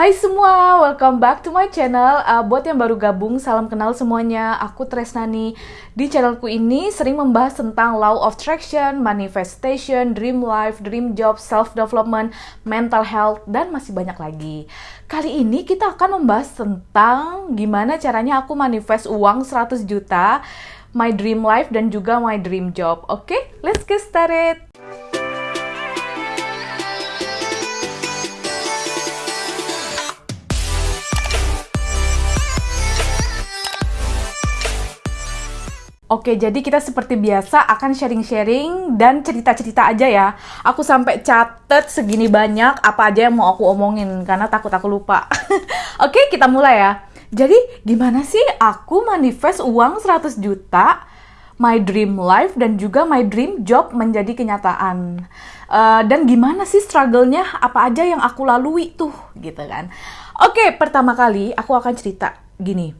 Hai semua, welcome back to my channel. Uh, buat yang baru gabung, salam kenal semuanya. Aku Tresnani. Di channelku ini sering membahas tentang law of attraction, manifestation, dream life, dream job, self development, mental health, dan masih banyak lagi. Kali ini kita akan membahas tentang gimana caranya aku manifest uang 100 juta, my dream life dan juga my dream job. Oke, okay? let's get started. Oke, jadi kita seperti biasa akan sharing-sharing dan cerita-cerita aja ya. Aku sampai catet segini banyak apa aja yang mau aku omongin karena takut aku lupa. Oke, kita mulai ya. Jadi, gimana sih aku manifest uang 100 juta, my dream life dan juga my dream job menjadi kenyataan. Uh, dan gimana sih struggle-nya, apa aja yang aku lalui tuh, gitu kan. Oke, pertama kali aku akan cerita gini.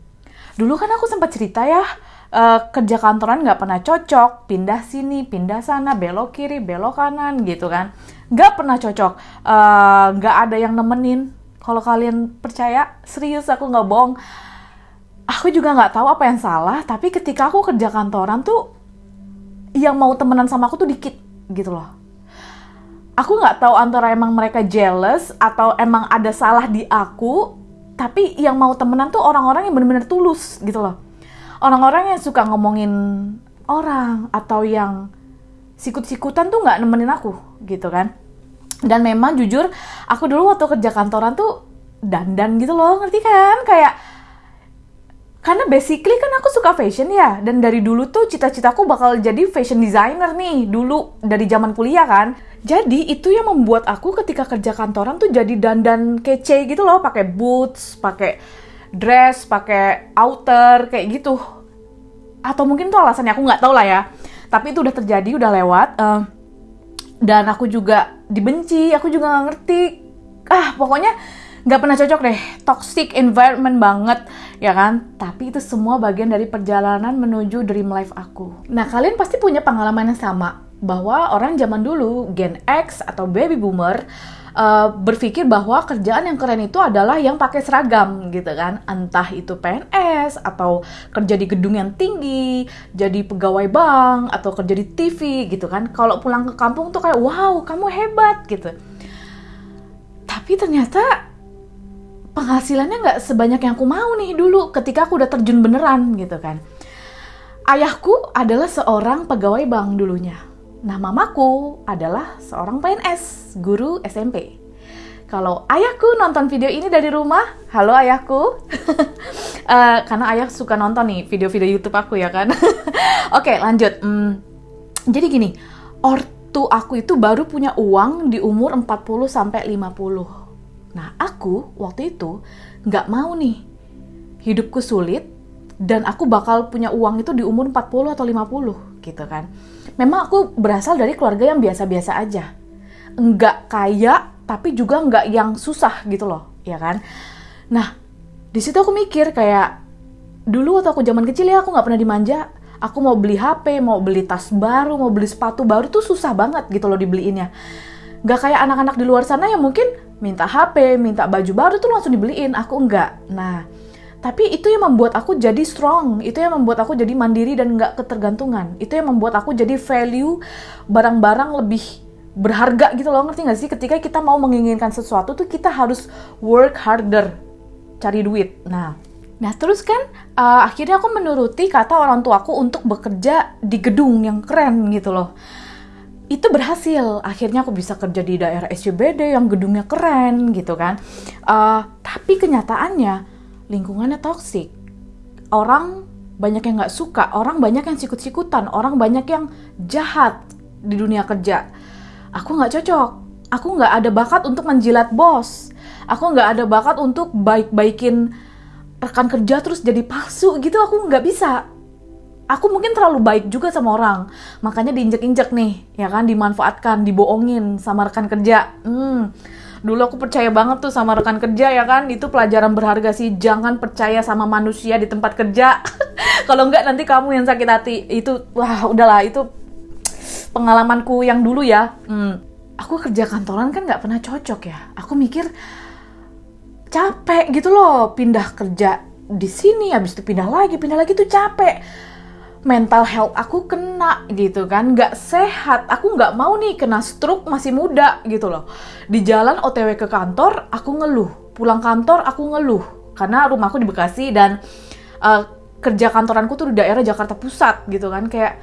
Dulu kan aku sempat cerita ya, uh, kerja kantoran nggak pernah cocok, pindah sini, pindah sana, belok kiri, belok kanan gitu kan. Nggak pernah cocok, uh, ada yang nemenin. Kalau kalian percaya, serius aku nggak bohong. Aku juga nggak tahu apa yang salah, tapi ketika aku kerja kantoran tuh, yang mau temenan sama aku tuh dikit gitu loh. Aku nggak tahu antara emang mereka jealous atau emang ada salah di aku, tapi yang mau temenan tuh orang-orang yang bener-bener tulus gitu loh orang-orang yang suka ngomongin orang atau yang sikut-sikutan tuh nggak nemenin aku gitu kan. Dan memang jujur aku dulu waktu kerja kantoran tuh dandan gitu loh ngerti kan? Kayak karena basically kan aku suka fashion ya dan dari dulu tuh cita-citaku bakal jadi fashion designer nih dulu dari zaman kuliah kan. Jadi itu yang membuat aku ketika kerja kantoran tuh jadi dandan kece gitu loh pakai boots pakai dress, pakai outer kayak gitu. Atau mungkin tuh alasannya aku nggak tahu lah ya. Tapi itu udah terjadi, udah lewat. Uh, dan aku juga dibenci, aku juga nggak ngerti. Ah, pokoknya nggak pernah cocok deh. Toxic environment banget, ya kan? Tapi itu semua bagian dari perjalanan menuju dream life aku. Nah, kalian pasti punya pengalaman yang sama. Bahwa orang zaman dulu, Gen X atau baby boomer, uh, berpikir bahwa kerjaan yang keren itu adalah yang pakai seragam gitu kan. Entah itu PNS atau kerja di gedung yang tinggi jadi pegawai bank atau kerja di TV gitu kan. Kalau pulang ke kampung tuh kayak wow kamu hebat gitu. Tapi ternyata penghasilannya nggak sebanyak yang aku mau nih dulu ketika aku udah terjun beneran gitu kan. Ayahku adalah seorang pegawai bank dulunya Nah, mamaku adalah seorang PNS, guru SMP. Kalau ayahku nonton video ini dari rumah, halo ayahku. uh, karena ayah suka nonton nih video-video YouTube aku ya kan. Oke, okay, lanjut. Hmm, jadi gini, ortu aku itu baru punya uang di umur 40 sampai 50. Nah, aku waktu itu nggak mau nih hidupku sulit dan aku bakal punya uang itu di umur 40 atau 50 gitu kan memang aku berasal dari keluarga yang biasa-biasa aja. Enggak kaya, tapi juga enggak yang susah gitu loh, ya kan? Nah, di situ aku mikir kayak, dulu waktu aku zaman kecil ya aku nggak pernah dimanja. Aku mau beli HP, mau beli tas baru, mau beli sepatu baru tuh susah banget gitu loh dibeliinnya. Gak kayak anak-anak di luar sana yang mungkin minta HP, minta baju baru tuh langsung dibeliin. Aku enggak. Nah, tapi itu yang membuat aku jadi strong, itu yang membuat aku jadi mandiri dan nggak ketergantungan. Itu yang membuat aku jadi value barang-barang lebih berharga gitu loh, ngerti nggak sih? Ketika kita mau menginginkan sesuatu tuh kita harus work harder, cari duit. Nah, nah terus kan uh, akhirnya aku menuruti kata orang tuaku untuk bekerja di gedung yang keren gitu loh itu berhasil akhirnya aku bisa kerja di daerah SCBD yang gedungnya keren gitu kan uh, tapi kenyataannya lingkungannya toksik. Orang banyak yang nggak suka, orang banyak yang sikut-sikutan, orang banyak yang jahat di dunia kerja. Aku nggak cocok, aku nggak ada bakat untuk menjilat bos, aku nggak ada bakat untuk baik-baikin rekan kerja terus jadi palsu gitu, aku nggak bisa. Aku mungkin terlalu baik juga sama orang, makanya diinjek-injek nih, ya kan, dimanfaatkan, dibohongin sama rekan kerja. Hmm, dulu aku percaya banget tuh sama rekan kerja ya kan? Itu pelajaran berharga sih. Jangan percaya sama manusia di tempat kerja. Kalau enggak nanti kamu yang sakit hati. Itu wah udahlah. Itu pengalamanku yang dulu ya. Hmm, aku kerja kantoran kan nggak pernah cocok ya. Aku mikir capek gitu loh. Pindah kerja di sini habis itu pindah lagi pindah lagi tuh capek mental health aku kena gitu kan. Nggak sehat. Aku nggak mau nih kena stroke masih muda gitu loh. Di jalan otw ke kantor aku ngeluh. Pulang kantor aku ngeluh. Karena rumahku di Bekasi dan uh, kerja kantoranku tuh di daerah Jakarta Pusat gitu kan. Kayak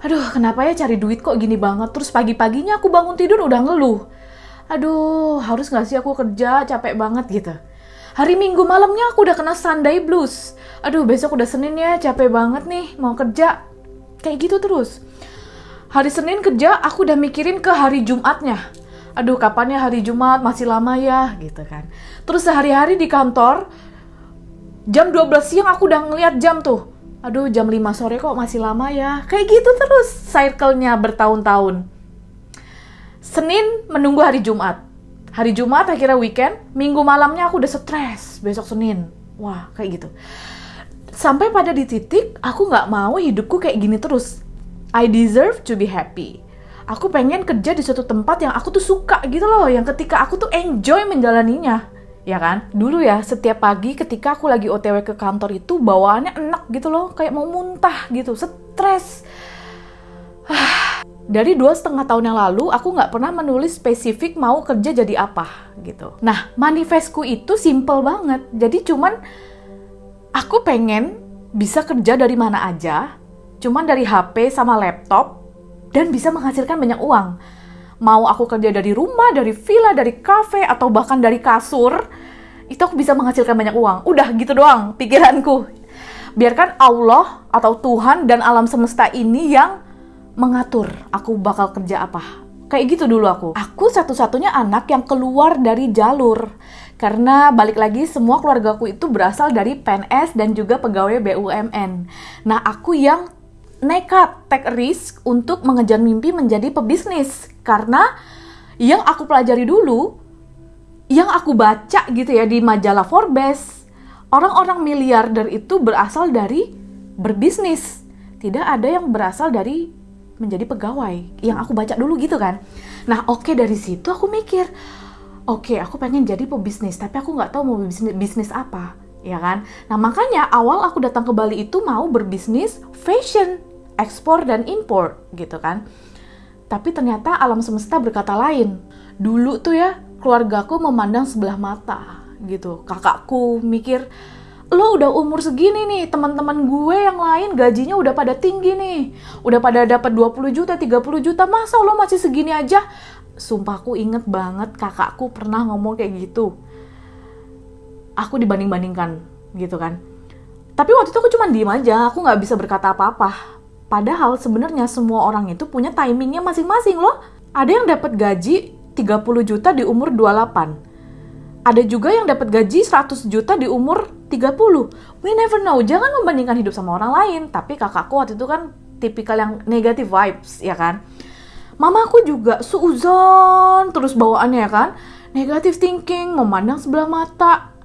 aduh kenapa ya cari duit kok gini banget? Terus pagi-paginya aku bangun tidur udah ngeluh. Aduh harus nggak sih aku kerja? Capek banget gitu hari minggu malamnya aku udah kena Sunday blues. Aduh besok udah Senin ya capek banget nih mau kerja. Kayak gitu terus. Hari Senin kerja aku udah mikirin ke hari Jumatnya. Aduh kapan ya hari Jumat? Masih lama ya gitu kan. Terus sehari-hari di kantor jam 12 siang aku udah ngeliat jam tuh. Aduh jam 5 sore kok masih lama ya. Kayak gitu terus cycle-nya bertahun-tahun. Senin menunggu hari Jumat hari Jumat akhirnya weekend minggu malamnya aku udah stres besok Senin. Wah kayak gitu. Sampai pada di titik aku nggak mau hidupku kayak gini terus. I deserve to be happy. Aku pengen kerja di suatu tempat yang aku tuh suka gitu loh yang ketika aku tuh enjoy menjalaninya. Ya kan? Dulu ya setiap pagi ketika aku lagi otw ke kantor itu bawaannya enak gitu loh kayak mau muntah gitu stres dari dua setengah tahun yang lalu aku nggak pernah menulis spesifik mau kerja jadi apa gitu nah manifestku itu simple banget jadi cuman aku pengen bisa kerja dari mana aja, cuman dari HP sama laptop, dan bisa menghasilkan banyak uang. Mau aku kerja dari rumah, dari villa, dari cafe, atau bahkan dari kasur, itu aku bisa menghasilkan banyak uang. Udah gitu doang pikiranku. Biarkan Allah atau Tuhan dan alam semesta ini yang mengatur aku bakal kerja apa. Kayak gitu dulu aku. Aku satu-satunya anak yang keluar dari jalur karena balik lagi semua keluargaku itu berasal dari PNS dan juga pegawai BUMN. Nah, aku yang nekat take risk untuk mengejar mimpi menjadi pebisnis karena yang aku pelajari dulu yang aku baca gitu ya di majalah Forbes orang-orang miliarder itu berasal dari berbisnis tidak ada yang berasal dari menjadi pegawai yang aku baca dulu gitu kan. Nah oke okay, dari situ aku mikir oke okay, aku pengen jadi pebisnis tapi aku nggak tahu mau bisnis bisnis apa ya kan? Nah makanya awal aku datang ke Bali itu mau berbisnis fashion ekspor dan impor gitu kan. Tapi ternyata alam semesta berkata lain. Dulu tuh ya keluargaku memandang sebelah mata gitu. Kakakku mikir lo udah umur segini nih, teman-teman gue yang lain gajinya udah pada tinggi nih. Udah pada dapat 20 juta, 30 juta, masa lo masih segini aja? sumpah aku inget banget kakakku pernah ngomong kayak gitu. Aku dibanding-bandingkan gitu kan. Tapi waktu itu aku cuma diem aja aku nggak bisa berkata apa-apa. Padahal sebenarnya semua orang itu punya timingnya masing-masing loh. Ada yang dapat gaji 30 juta di umur 28 ada juga yang dapat gaji 100 juta di umur 30 we never know. Jangan membandingkan hidup sama orang lain. Tapi kakakku waktu itu kan tipikal yang negative vibes ya kan? Mamaku juga suuzon terus bawaannya ya kan? Negatif thinking memandang sebelah mata.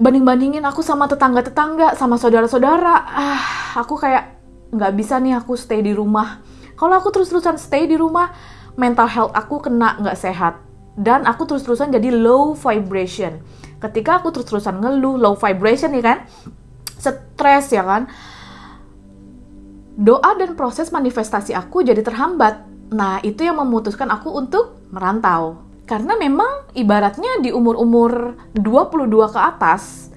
Banding-bandingin aku sama tetangga-tetangga sama saudara-saudara. Ah aku kayak nggak bisa nih aku stay di rumah. Kalau aku terus-terusan stay di rumah mental health aku kena nggak sehat dan aku terus-terusan jadi low vibration ketika aku terus-terusan ngeluh low vibration ya kan stres ya kan doa dan proses manifestasi aku jadi terhambat Nah, itu yang memutuskan aku untuk merantau. Karena memang ibaratnya di umur-umur 22 ke atas,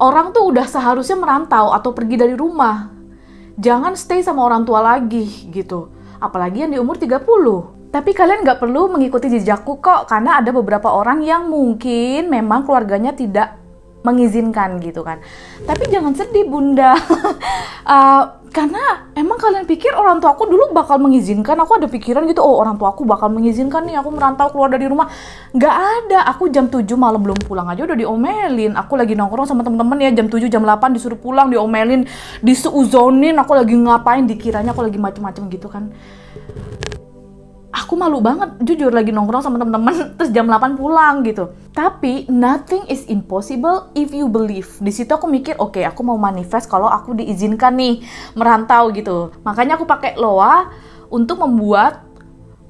orang tuh udah seharusnya merantau atau pergi dari rumah. Jangan stay sama orang tua lagi gitu. Apalagi yang di umur 30. Tapi kalian nggak perlu mengikuti jejakku kok, karena ada beberapa orang yang mungkin memang keluarganya tidak mengizinkan gitu kan. Tapi jangan sedih bunda, uh, karena emang kalian pikir orang tua aku dulu bakal mengizinkan? Aku ada pikiran gitu, oh orang tua aku bakal mengizinkan nih aku merantau keluar dari rumah. Nggak ada, aku jam 7 malam belum pulang aja udah diomelin. Aku lagi nongkrong sama temen-temen ya jam 7 jam 8 disuruh pulang diomelin, diseuzonin, aku lagi ngapain dikiranya aku lagi macem-macem gitu kan aku malu banget jujur lagi nongkrong sama temen-temen terus jam 8 pulang gitu. Tapi nothing is impossible if you believe. Di situ aku mikir oke okay, aku mau manifest kalau aku diizinkan nih merantau gitu. Makanya aku pakai loa untuk membuat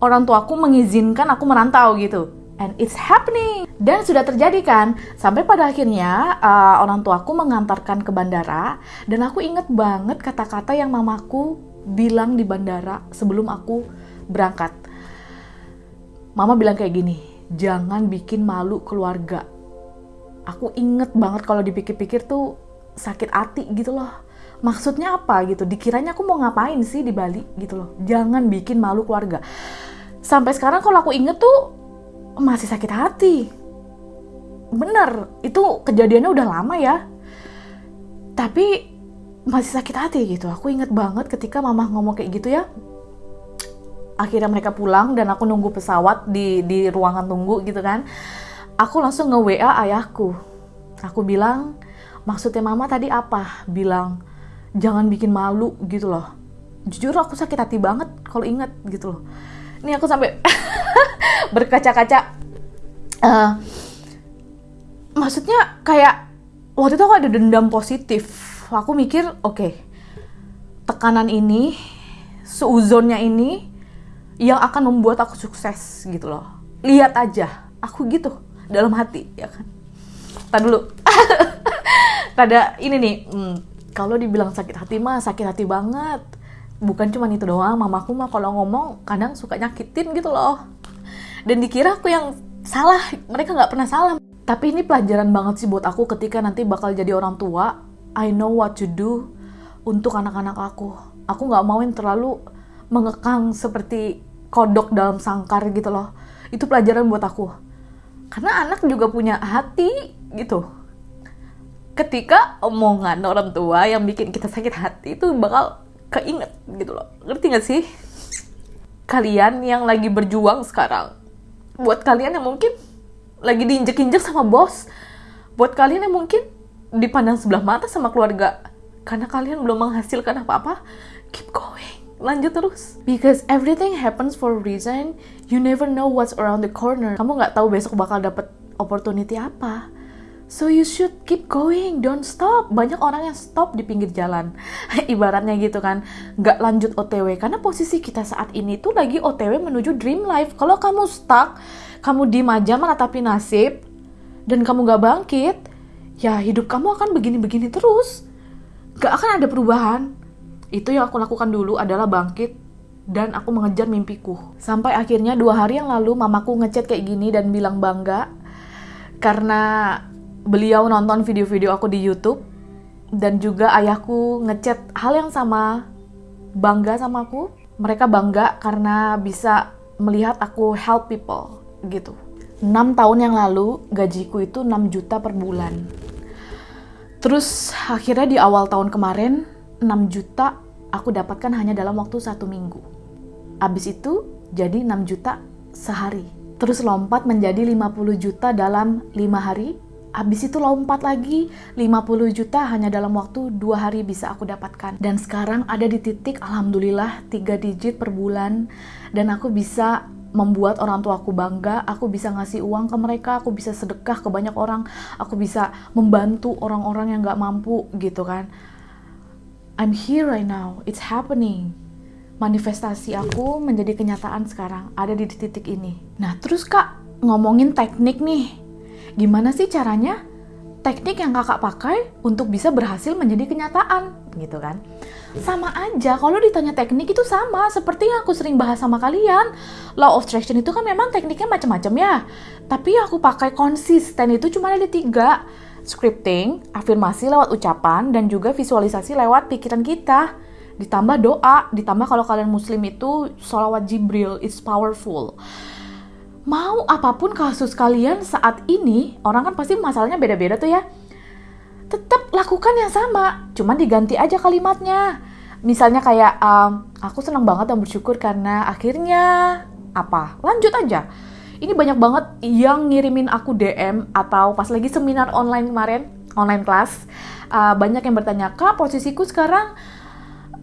orang tua aku mengizinkan aku merantau gitu. And it's happening. Dan sudah terjadi kan, sampai pada akhirnya uh, orang tuaku mengantarkan ke bandara dan aku inget banget kata-kata yang mamaku bilang di bandara sebelum aku berangkat. Mama bilang kayak gini, jangan bikin malu keluarga. Aku inget banget kalau dipikir-pikir tuh sakit hati gitu loh. Maksudnya apa gitu? Dikiranya aku mau ngapain sih di Bali gitu loh. Jangan bikin malu keluarga. Sampai sekarang kalau aku inget tuh masih sakit hati. Bener, itu kejadiannya udah lama ya. Tapi masih sakit hati gitu. Aku inget banget ketika mama ngomong kayak gitu ya. Akhirnya mereka pulang dan aku nunggu pesawat di di ruangan tunggu gitu kan. Aku langsung nge-WA ayahku. Aku bilang, maksudnya mama tadi apa? Bilang, jangan bikin malu gitu loh. Jujur aku sakit hati banget kalau inget gitu loh. Ini aku sampai berkaca-kaca uh, maksudnya kayak waktu itu aku ada dendam positif aku mikir oke okay, tekanan ini seuzonnya ini yang akan membuat aku sukses gitu loh. Lihat aja aku gitu dalam hati ya kan? Tadi dulu. Pada ini nih hmm, kalau dibilang sakit hati mah sakit hati banget. Bukan cuma itu doang mamaku mah kalau ngomong kadang suka nyakitin gitu loh. Dan dikira aku yang salah mereka nggak pernah salah. Tapi ini pelajaran banget sih buat aku ketika nanti bakal jadi orang tua. I know what to do untuk anak-anak aku. Aku nggak mau yang terlalu mengekang seperti kodok dalam sangkar gitu loh. Itu pelajaran buat aku. Karena anak juga punya hati gitu. Ketika omongan orang tua yang bikin kita sakit hati itu bakal keinget gitu loh. Ngerti gak sih? Kalian yang lagi berjuang sekarang buat kalian yang mungkin lagi diinjek-injek sama bos buat kalian yang mungkin dipandang sebelah mata sama keluarga karena kalian belum menghasilkan apa-apa keep going lanjut terus because everything happens for a reason you never know what's around the corner kamu nggak tahu besok bakal dapet opportunity apa So you should keep going, don't stop. Banyak orang yang stop di pinggir jalan. Ibaratnya gitu kan, nggak lanjut OTW. Karena posisi kita saat ini tuh lagi OTW menuju dream life. Kalau kamu stuck, kamu di aja menatapi nasib, dan kamu nggak bangkit, ya hidup kamu akan begini-begini terus. Gak akan ada perubahan. Itu yang aku lakukan dulu adalah bangkit dan aku mengejar mimpiku. Sampai akhirnya dua hari yang lalu mamaku ngechat kayak gini dan bilang bangga karena beliau nonton video-video aku di YouTube dan juga ayahku ngechat hal yang sama bangga sama aku. Mereka bangga karena bisa melihat aku help people gitu. 6 tahun yang lalu gajiku itu 6 juta per bulan. Terus akhirnya di awal tahun kemarin 6 juta aku dapatkan hanya dalam waktu satu minggu abis itu jadi 6 juta sehari terus lompat menjadi 50 juta dalam 5 hari Abis itu lompat lagi 50 juta hanya dalam waktu dua hari bisa aku dapatkan. Dan sekarang ada di titik alhamdulillah 3 digit per bulan dan aku bisa membuat orang tua aku bangga, aku bisa ngasih uang ke mereka, aku bisa sedekah ke banyak orang, aku bisa membantu orang-orang yang gak mampu gitu kan. I'm here right now, it's happening. Manifestasi aku menjadi kenyataan sekarang, ada di titik ini. Nah terus kak, ngomongin teknik nih, gimana sih caranya teknik yang kakak pakai untuk bisa berhasil menjadi kenyataan? Gitu kan? Sama aja kalau ditanya teknik itu sama seperti yang aku sering bahas sama kalian. Law of attraction itu kan memang tekniknya macam-macam ya. Tapi aku pakai konsisten itu cuma ada tiga scripting afirmasi lewat ucapan dan juga visualisasi lewat pikiran kita ditambah doa ditambah kalau kalian muslim itu sholawat jibril it's powerful mau apa pun kasus kalian saat ini, orang kan pasti masalahnya beda-beda tuh ya. Tetap lakukan yang sama, cuman diganti aja kalimatnya. Misalnya kayak, um, aku senang banget dan bersyukur karena akhirnya apa? Lanjut aja. Ini banyak banget yang ngirimin aku DM atau pas lagi seminar online kemarin, online class, uh, banyak yang bertanya, kak posisiku sekarang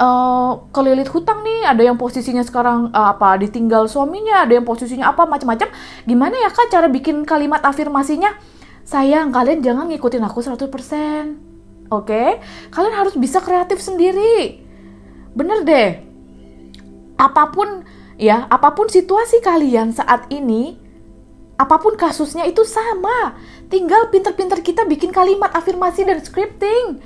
uh, kelilit hutang nih, ada yang posisinya sekarang uh, apa ditinggal suaminya, ada yang posisinya apa macam-macam. Gimana ya Kak cara bikin kalimat afirmasinya? Sayang, kalian jangan ngikutin aku 100%. Oke? Okay? Kalian harus bisa kreatif sendiri. Bener deh. Apa pun ya, apa pun situasi kalian saat ini, apa pun kasusnya itu sama. Tinggal pinter-pinter kita bikin kalimat afirmasi dan scripting.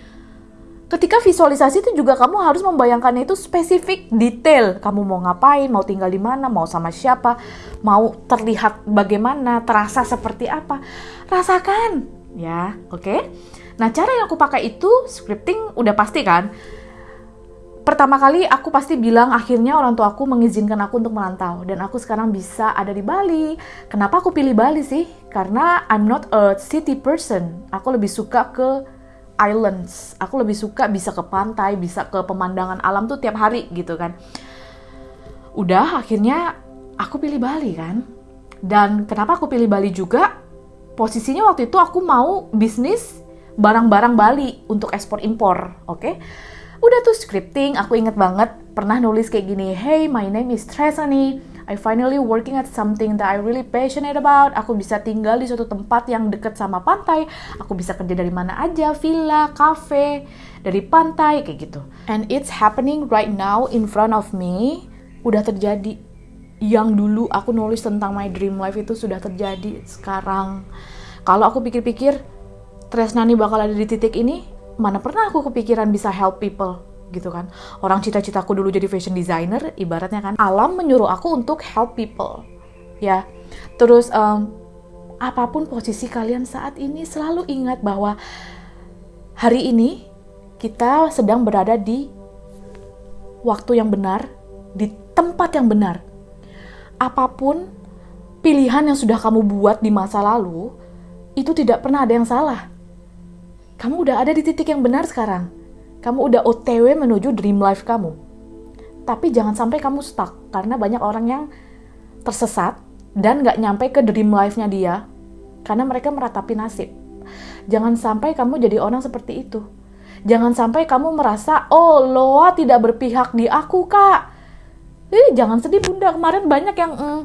Ketika visualisasi itu juga kamu harus membayangkannya itu spesifik, detail. Kamu mau ngapain, mau tinggal di mana, mau sama siapa, mau terlihat bagaimana, terasa seperti apa. Rasakan, ya, oke? Okay? Nah, cara yang aku pakai itu scripting udah pasti kan? Pertama kali aku pasti bilang akhirnya orang tua aku mengizinkan aku untuk merantau dan aku sekarang bisa ada di Bali. Kenapa aku pilih Bali sih? Karena I'm not a city person. Aku lebih suka ke islands. Aku lebih suka bisa ke pantai, bisa ke pemandangan alam tuh tiap hari gitu kan. Udah akhirnya aku pilih Bali kan. Dan kenapa aku pilih Bali juga? Posisinya waktu itu aku mau bisnis barang-barang Bali untuk ekspor impor, oke? Okay? Udah tuh scripting aku inget banget pernah nulis kayak gini hey my name is Tresani I finally working at something that I really passionate about. Aku bisa tinggal di suatu tempat yang deket sama pantai. Aku bisa kerja dari mana aja, villa, cafe, dari pantai, kayak gitu. And it's happening right now in front of me. Udah terjadi. Yang dulu aku nulis tentang my dream life itu sudah terjadi sekarang. Kalau aku pikir-pikir, Tresnani bakal ada di titik ini, mana pernah aku kepikiran bisa help people gitu kan. Orang cita-citaku dulu jadi fashion designer, ibaratnya kan alam menyuruh aku untuk help people. Ya. Terus um, apa pun posisi kalian saat ini selalu ingat bahwa hari ini kita sedang berada di waktu yang benar, di tempat yang benar. Apa pun pilihan yang sudah kamu buat di masa lalu, itu tidak pernah ada yang salah kamu udah ada di titik yang benar sekarang. Kamu udah OTW menuju dream life kamu. Tapi jangan sampai kamu stuck, karena banyak orang yang tersesat dan gak nyampe ke dream life-nya dia, karena mereka meratapi nasib. Jangan sampai kamu jadi orang seperti itu. Jangan sampai kamu merasa, oh Loa tidak berpihak di aku kak. Eh, jangan sedih bunda, kemarin banyak yang mm,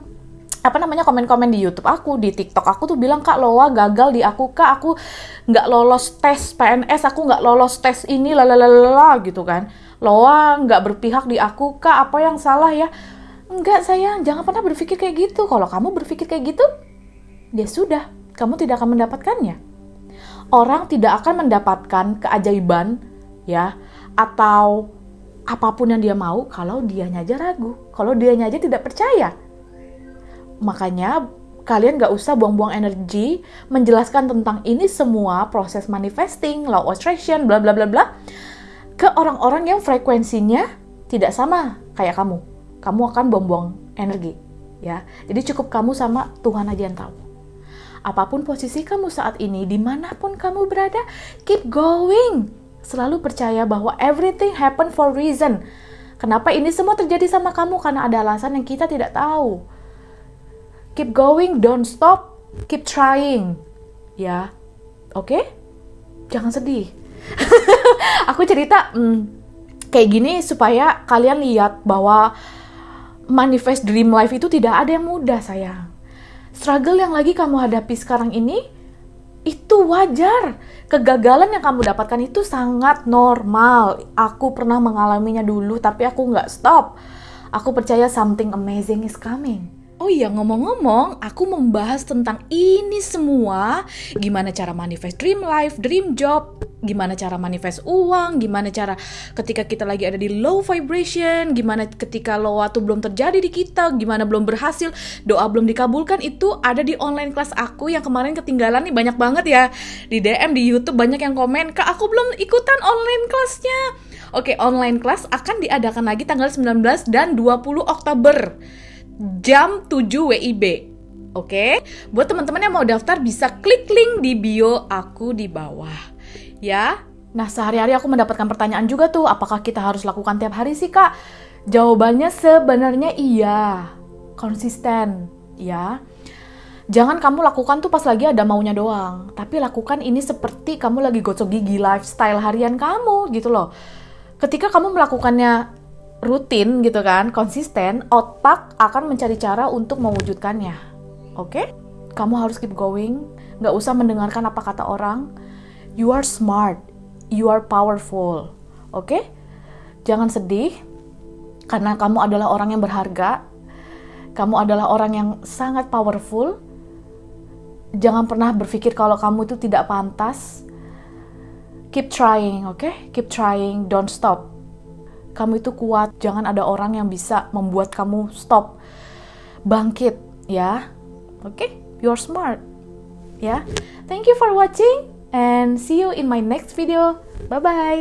apa namanya komen-komen di YouTube aku di TikTok aku tuh bilang kak Loa gagal di aku kak. Aku nggak lolos tes PNS aku nggak lolos tes ini lalalala gitu kan. Loa nggak berpihak di aku kak apa yang salah ya? Enggak sayang. Jangan pernah berpikir kayak gitu. Kalau kamu berpikir kayak gitu ya sudah. Kamu tidak akan mendapatkannya. Orang tidak akan mendapatkan keajaiban ya atau apa pun yang dia mau kalau dia aja ragu. Kalau dia aja tidak percaya Makanya kalian gak usah buang-buang energi menjelaskan tentang ini semua proses manifesting, law attraction, bla bla bla bla ke orang-orang yang frekuensinya tidak sama kayak kamu. Kamu akan buang-buang energi, ya. Jadi cukup kamu sama Tuhan aja yang tahu. Apa pun posisi kamu saat ini, di mana pun kamu berada, keep going. Selalu percaya bahwa everything happen for reason. Kenapa ini semua terjadi sama kamu? Karena ada alasan yang kita tidak tahu keep going, don't stop, keep trying. Ya, oke? Okay? Jangan sedih. aku cerita hmm, kayak gini supaya kalian lihat bahwa manifest dream life itu tidak ada yang mudah, sayang. Struggle yang lagi kamu hadapi sekarang ini itu wajar. Kegagalan yang kamu dapatkan itu sangat normal. Aku pernah mengalaminya dulu, tapi aku nggak stop. Aku percaya something amazing is coming. Oh iya, ngomong-ngomong, aku membahas tentang ini semua. Gimana cara manifest dream life, dream job, gimana cara manifest uang, gimana cara ketika kita lagi ada di low vibration, gimana ketika low tuh belum terjadi di kita, gimana belum berhasil, doa belum dikabulkan, itu ada di online kelas aku yang kemarin ketinggalan nih banyak banget ya. Di DM, di Youtube banyak yang komen, Kak aku belum ikutan online kelasnya. Oke, online kelas akan diadakan lagi tanggal 19 dan 20 Oktober jam 7 WIB. Oke, okay? buat teman-teman yang mau daftar bisa klik link di bio aku di bawah. Ya, nah sehari-hari aku mendapatkan pertanyaan juga tuh, apakah kita harus lakukan tiap hari sih kak? Jawabannya sebenarnya iya, konsisten, ya. Jangan kamu lakukan tuh pas lagi ada maunya doang, tapi lakukan ini seperti kamu lagi gosok gigi lifestyle harian kamu gitu loh. Ketika kamu melakukannya rutin gitu kan, konsisten, otak akan mencari cara untuk mewujudkannya. Oke? Okay? Kamu harus keep going, nggak usah mendengarkan apa kata orang. You are smart, you are powerful. Oke? Okay? Jangan sedih, karena kamu adalah orang yang berharga. Kamu adalah orang yang sangat powerful. jangan pernah berpikir kalau kamu itu tidak pantas. Keep trying, oke? Okay? Keep trying, don't stop. Kamu itu kuat, jangan ada orang yang bisa membuat kamu stop. Bangkit, ya. Oke? Okay? You're smart. Ya. Thank you for watching and see you in my next video. Bye bye.